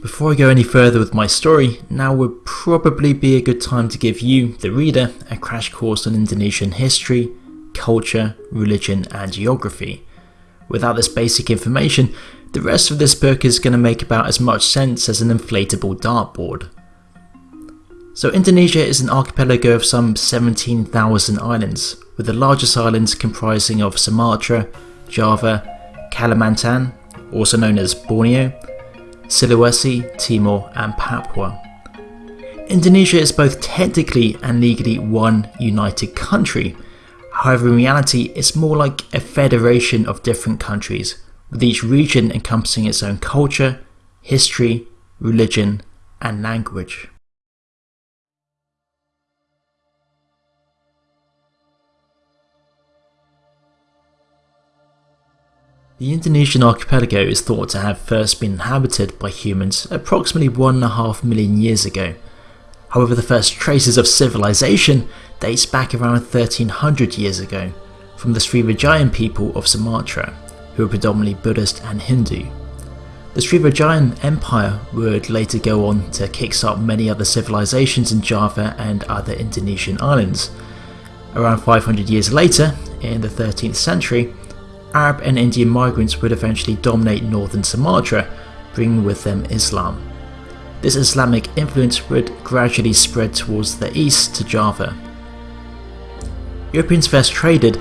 Before I go any further with my story, now would probably be a good time to give you, the reader, a crash course on Indonesian history, culture, religion and geography. Without this basic information, the rest of this book is going to make about as much sense as an inflatable dartboard. So Indonesia is an archipelago of some 17,000 islands, with the largest islands comprising of Sumatra, Java, Kalimantan, also known as Borneo, Sulawesi, Timor and Papua. Indonesia is both technically and legally one united country, however in reality it's more like a federation of different countries, with each region encompassing its own culture, history, religion and language. The Indonesian archipelago is thought to have first been inhabited by humans approximately 1.5 million years ago. However, the first traces of civilization dates back around 1300 years ago from the Srivijayan people of Sumatra, who were predominantly Buddhist and Hindu. The Srivijayan Empire would later go on to kickstart many other civilizations in Java and other Indonesian islands. Around 500 years later, in the 13th century, Arab and Indian migrants would eventually dominate northern Sumatra, bringing with them Islam. This Islamic influence would gradually spread towards the east to Java. Europeans first traded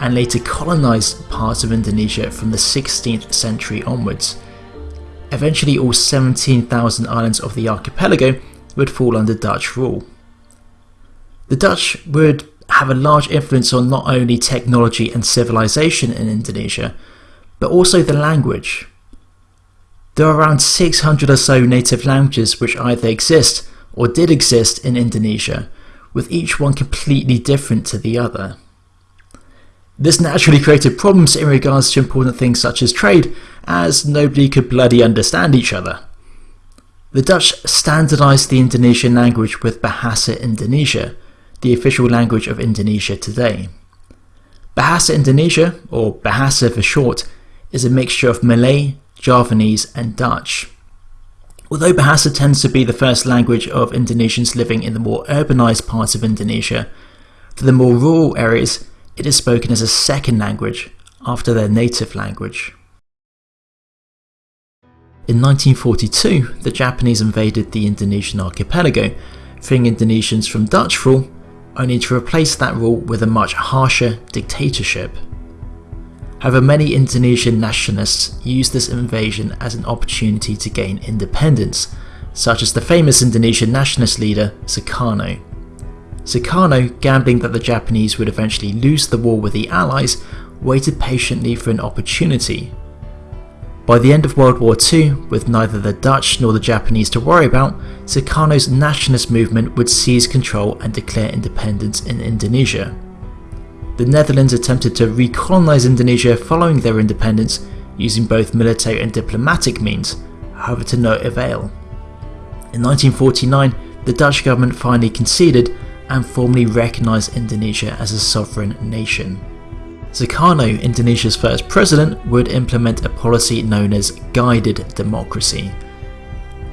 and later colonised parts of Indonesia from the 16th century onwards. Eventually all 17,000 islands of the archipelago would fall under Dutch rule. The Dutch would have a large influence on not only technology and civilization in Indonesia, but also the language. There are around 600 or so native languages which either exist or did exist in Indonesia, with each one completely different to the other. This naturally created problems in regards to important things such as trade, as nobody could bloody understand each other. The Dutch standardised the Indonesian language with Bahasa Indonesia, the official language of Indonesia today. Bahasa Indonesia, or Bahasa for short, is a mixture of Malay, Javanese and Dutch. Although Bahasa tends to be the first language of Indonesians living in the more urbanized parts of Indonesia, for the more rural areas it is spoken as a second language after their native language. In 1942, the Japanese invaded the Indonesian archipelago, freeing Indonesians from Dutch rule only to replace that rule with a much harsher dictatorship. However, many Indonesian nationalists used this invasion as an opportunity to gain independence, such as the famous Indonesian nationalist leader Sukarno. Sukarno, gambling that the Japanese would eventually lose the war with the Allies, waited patiently for an opportunity. By the end of World War II, with neither the Dutch nor the Japanese to worry about, Sukarno's nationalist movement would seize control and declare independence in Indonesia. The Netherlands attempted to recolonize Indonesia following their independence using both military and diplomatic means, however to no avail. In 1949, the Dutch government finally conceded and formally recognised Indonesia as a sovereign nation. Sukarno, Indonesia's first president, would implement a policy known as guided democracy.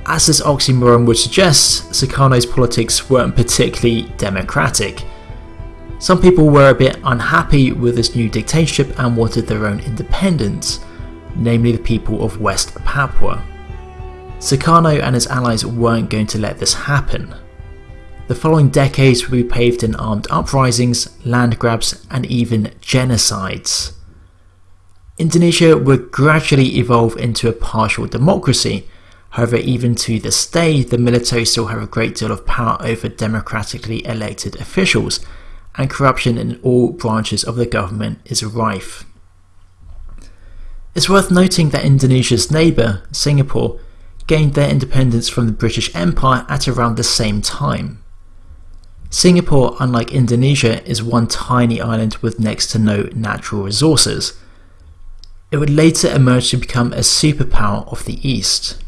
As this oxymoron would suggest, Sukarno's politics weren't particularly democratic. Some people were a bit unhappy with this new dictatorship and wanted their own independence, namely the people of West Papua. Sukarno and his allies weren't going to let this happen. The following decades would be paved in armed uprisings, land grabs and even genocides. Indonesia would gradually evolve into a partial democracy, however even to this day the military still have a great deal of power over democratically elected officials, and corruption in all branches of the government is rife. It's worth noting that Indonesia's neighbour, Singapore, gained their independence from the British Empire at around the same time. Singapore, unlike Indonesia, is one tiny island with next to no natural resources. It would later emerge to become a superpower of the East.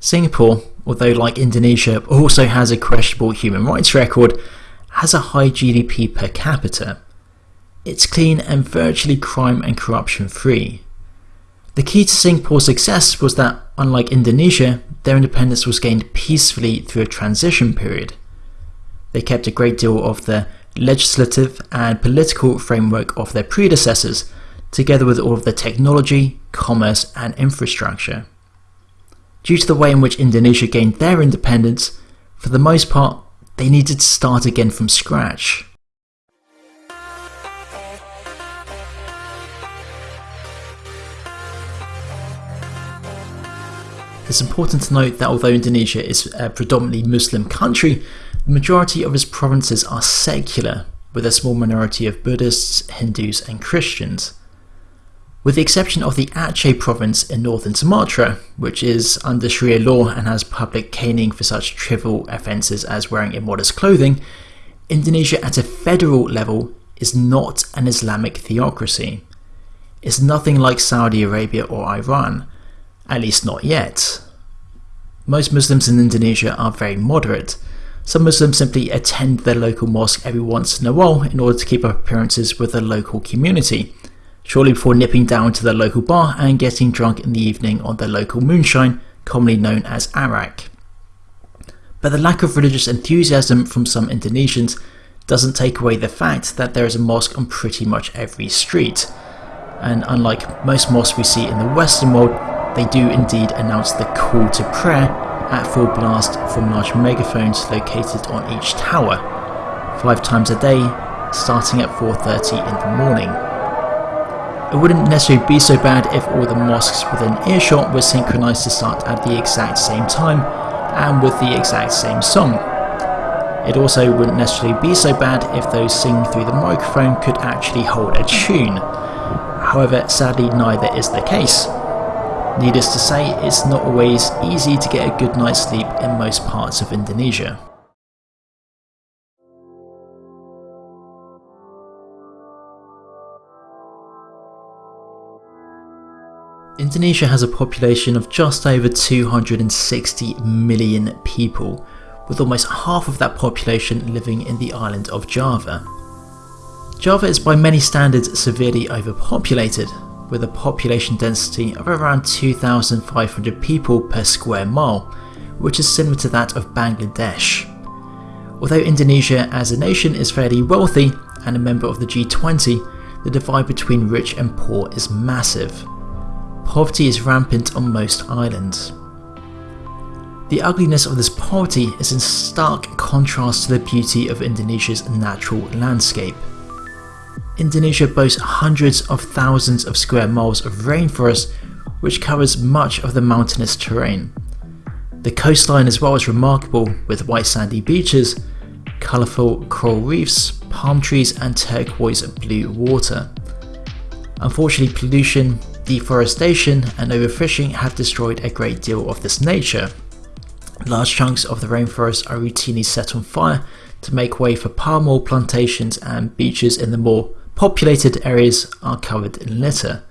Singapore, although like Indonesia also has a questionable human rights record, has a high GDP per capita. It's clean and virtually crime and corruption free. The key to Singapore's success was that, unlike Indonesia, their independence was gained peacefully through a transition period. They kept a great deal of the legislative and political framework of their predecessors, together with all of the technology, commerce, and infrastructure. Due to the way in which Indonesia gained their independence, for the most part, they needed to start again from scratch. It's important to note that although Indonesia is a predominantly Muslim country, the majority of its provinces are secular, with a small minority of Buddhists, Hindus, and Christians. With the exception of the Aceh province in northern Sumatra, which is under Sharia law and has public caning for such trivial offences as wearing immodest clothing, Indonesia at a federal level is not an Islamic theocracy. It's nothing like Saudi Arabia or Iran, at least not yet. Most Muslims in Indonesia are very moderate. Some Muslims simply attend their local mosque every once in a while in order to keep up appearances with the local community, shortly before nipping down to their local bar and getting drunk in the evening on their local moonshine, commonly known as arak. But the lack of religious enthusiasm from some Indonesians doesn't take away the fact that there is a mosque on pretty much every street. And unlike most mosques we see in the Western world, they do indeed announce the call to prayer at full blast from large megaphones located on each tower, five times a day, starting at 4.30 in the morning. It wouldn't necessarily be so bad if all the mosques within earshot were synchronized to start at the exact same time and with the exact same song. It also wouldn't necessarily be so bad if those singing through the microphone could actually hold a tune. However, sadly neither is the case. Needless to say, it's not always easy to get a good night's sleep in most parts of Indonesia. Indonesia has a population of just over 260 million people, with almost half of that population living in the island of Java. Java is by many standards severely overpopulated, with a population density of around 2,500 people per square mile, which is similar to that of Bangladesh. Although Indonesia as a nation is fairly wealthy and a member of the G20, the divide between rich and poor is massive. Poverty is rampant on most islands. The ugliness of this poverty is in stark contrast to the beauty of Indonesia's natural landscape. Indonesia boasts hundreds of thousands of square miles of rainforest which covers much of the mountainous terrain. The coastline as well is remarkable with white sandy beaches, colourful coral reefs, palm trees and turquoise blue water. Unfortunately pollution, deforestation and overfishing have destroyed a great deal of this nature. Large chunks of the rainforest are routinely set on fire to make way for palm oil plantations and beaches in the more populated areas are covered in litter.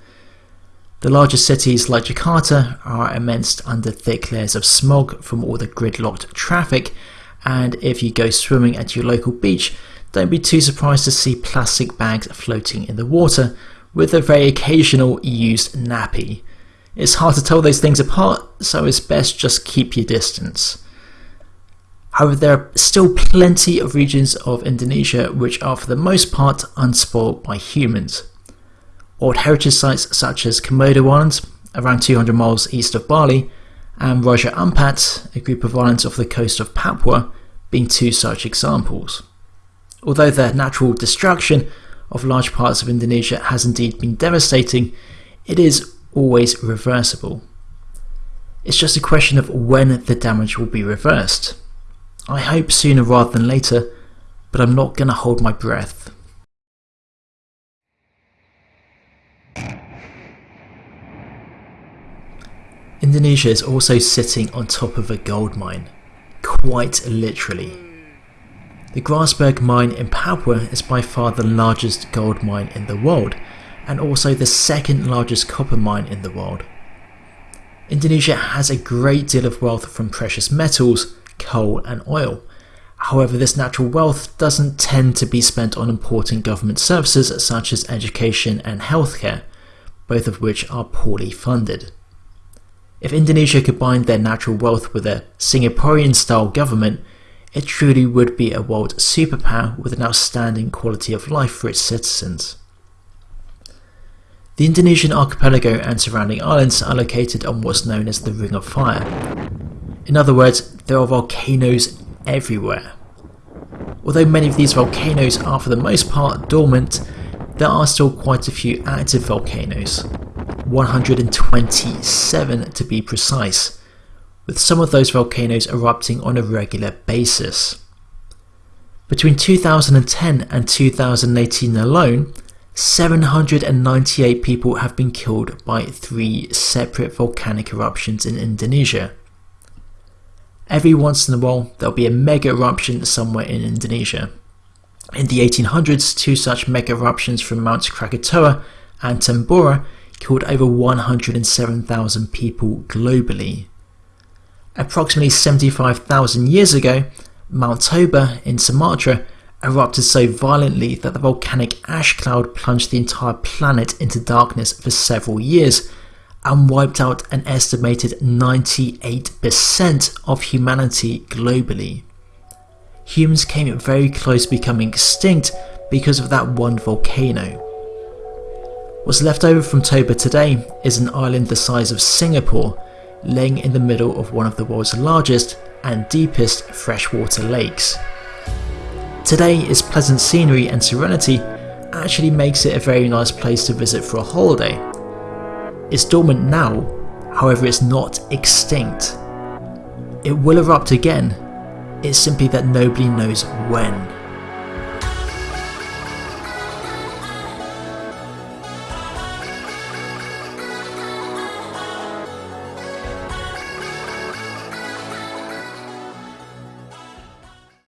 The larger cities like Jakarta are immersed under thick layers of smog from all the gridlocked traffic and if you go swimming at your local beach don't be too surprised to see plastic bags floating in the water with a very occasional used nappy. It's hard to tell those things apart so it's best just keep your distance. However, there are still plenty of regions of Indonesia which are for the most part unspoiled by humans. Old heritage sites such as Komodo Islands, around 200 miles east of Bali, and Raja Ampat, a group of islands off the coast of Papua, being two such examples. Although the natural destruction of large parts of Indonesia has indeed been devastating, it is always reversible. It's just a question of when the damage will be reversed. I hope sooner rather than later, but I'm not going to hold my breath. Indonesia is also sitting on top of a gold mine, quite literally. The Grasberg mine in Papua is by far the largest gold mine in the world, and also the second largest copper mine in the world. Indonesia has a great deal of wealth from precious metals, coal and oil. However, this natural wealth doesn't tend to be spent on important government services such as education and healthcare, both of which are poorly funded. If Indonesia combined their natural wealth with a Singaporean style government, it truly would be a world superpower with an outstanding quality of life for its citizens. The Indonesian archipelago and surrounding islands are located on what's known as the Ring of Fire. In other words, there are volcanoes everywhere. Although many of these volcanoes are for the most part dormant, there are still quite a few active volcanoes, 127 to be precise, with some of those volcanoes erupting on a regular basis. Between 2010 and 2018 alone, 798 people have been killed by three separate volcanic eruptions in Indonesia. Every once in a while, there'll be a mega eruption somewhere in Indonesia. In the 1800s, two such mega eruptions from Mount Krakatoa and Tambora killed over 107,000 people globally. Approximately 75,000 years ago, Mount Toba in Sumatra erupted so violently that the volcanic ash cloud plunged the entire planet into darkness for several years and wiped out an estimated 98% of humanity globally. Humans came very close to becoming extinct because of that one volcano. What's left over from Toba today is an island the size of Singapore, laying in the middle of one of the world's largest and deepest freshwater lakes. Today, its pleasant scenery and serenity actually makes it a very nice place to visit for a holiday. It's dormant now, however it's not extinct. It will erupt again, it's simply that nobody knows when.